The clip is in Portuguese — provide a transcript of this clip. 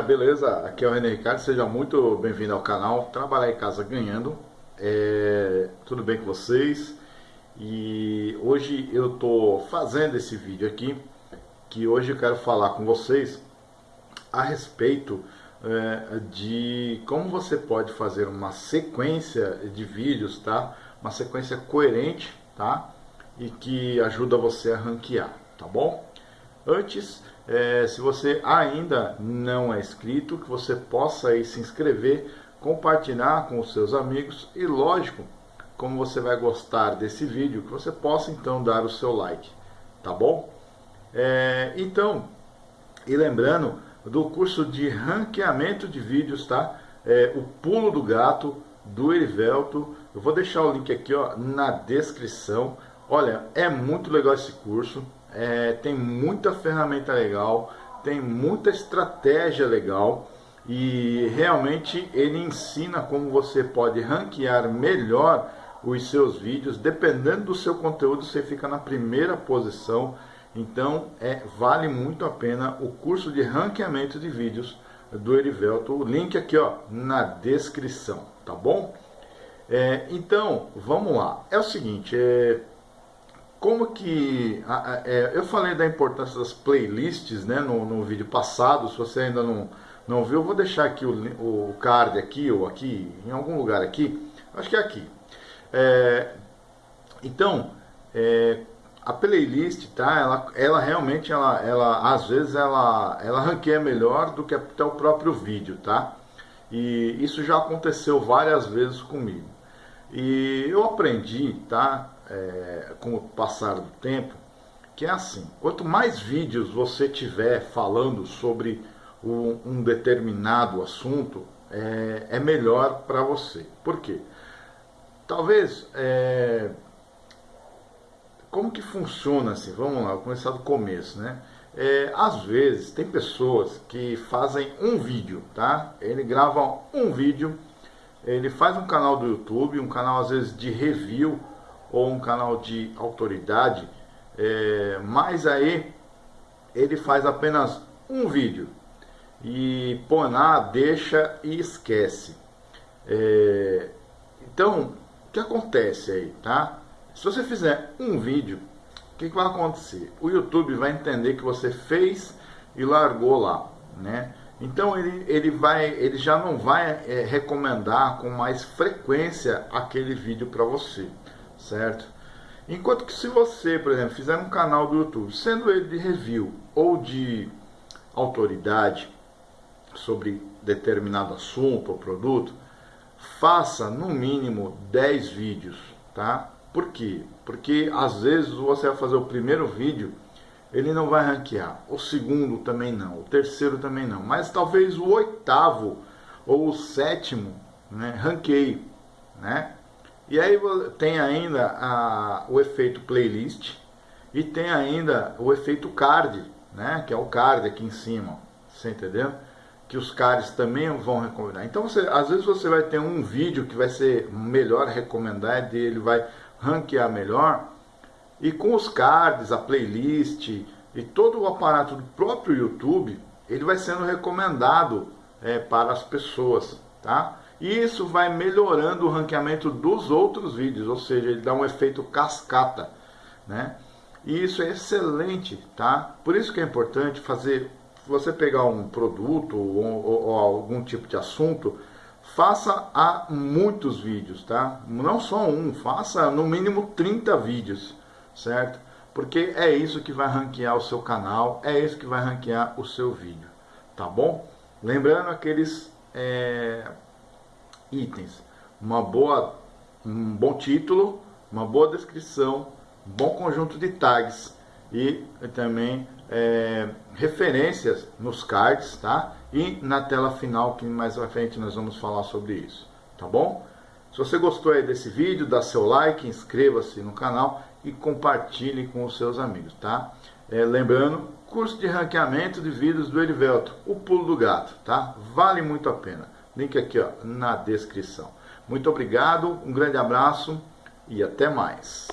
beleza? Aqui é o René Ricardo, seja muito bem-vindo ao canal Trabalhar em Casa Ganhando. É, tudo bem com vocês? E hoje eu estou fazendo esse vídeo aqui, que hoje eu quero falar com vocês a respeito é, de como você pode fazer uma sequência de vídeos, tá? Uma sequência coerente, tá? E que ajuda você a ranquear, tá bom? Antes, é, se você ainda não é inscrito, que você possa aí se inscrever, compartilhar com os seus amigos e lógico, como você vai gostar desse vídeo, que você possa então dar o seu like, tá bom? É, então, e lembrando do curso de ranqueamento de vídeos, tá? É, o pulo do gato do Erivelto, eu vou deixar o link aqui ó, na descrição. Olha, é muito legal esse curso, é, tem muita ferramenta legal, tem muita estratégia legal e realmente ele ensina como você pode ranquear melhor os seus vídeos, dependendo do seu conteúdo você fica na primeira posição, então é, vale muito a pena o curso de ranqueamento de vídeos do Erivelto, o link aqui ó, na descrição, tá bom? É, então, vamos lá, é o seguinte, é, como que é, eu falei da importância das playlists né, no, no vídeo passado, se você ainda não, não viu, eu vou deixar aqui o, o card aqui ou aqui, em algum lugar aqui, acho que é aqui. É, então, é, a playlist, tá? Ela, ela realmente, ela, ela, às vezes, ela, ela ranqueia melhor do que até o próprio vídeo, tá? E isso já aconteceu várias vezes comigo. E eu aprendi, tá? É, com o passar do tempo, que é assim, quanto mais vídeos você tiver falando sobre um, um determinado assunto, é, é melhor para você. Por quê? Talvez, é, como que funciona assim? Vamos lá, vou começar do começo, né? É, às vezes tem pessoas que fazem um vídeo, tá? Ele grava um vídeo, ele faz um canal do YouTube, um canal às vezes de review, ou um canal de autoridade, é, mas aí ele faz apenas um vídeo e lá, deixa e esquece. É, então, o que acontece aí, tá? Se você fizer um vídeo, o que, que vai acontecer? O YouTube vai entender que você fez e largou lá, né? Então ele, ele, vai, ele já não vai é, recomendar com mais frequência aquele vídeo para você certo? Enquanto que se você, por exemplo, fizer um canal do YouTube, sendo ele de review ou de autoridade sobre determinado assunto ou produto, faça no mínimo 10 vídeos, tá? Por quê? Porque às vezes você vai fazer o primeiro vídeo, ele não vai ranquear, o segundo também não, o terceiro também não, mas talvez o oitavo ou o sétimo né, ranqueie, né? E aí tem ainda a, o efeito playlist e tem ainda o efeito card, né? Que é o card aqui em cima, você entendeu? Que os cards também vão recomendar. Então você, às vezes você vai ter um vídeo que vai ser melhor recomendado, ele vai ranquear melhor. E com os cards, a playlist e todo o aparato do próprio YouTube, ele vai sendo recomendado é, para as pessoas, tá? E isso vai melhorando o ranqueamento dos outros vídeos, ou seja, ele dá um efeito cascata, né? E isso é excelente, tá? Por isso que é importante fazer, você pegar um produto ou, ou, ou algum tipo de assunto, faça a muitos vídeos, tá? Não só um, faça no mínimo 30 vídeos, certo? Porque é isso que vai ranquear o seu canal, é isso que vai ranquear o seu vídeo, tá bom? Lembrando aqueles é, itens. Uma boa, um bom título, uma boa descrição, um bom conjunto de tags e também é, referências nos cards, tá? E na tela final, que mais à frente nós vamos falar sobre isso, tá bom? Se você gostou aí desse vídeo, dá seu like, inscreva-se no canal e compartilhe com os seus amigos, tá? É, lembrando, curso de ranqueamento de vídeos do Erivelto, o pulo do gato, tá? Vale muito a pena. Link aqui ó, na descrição. Muito obrigado, um grande abraço e até mais.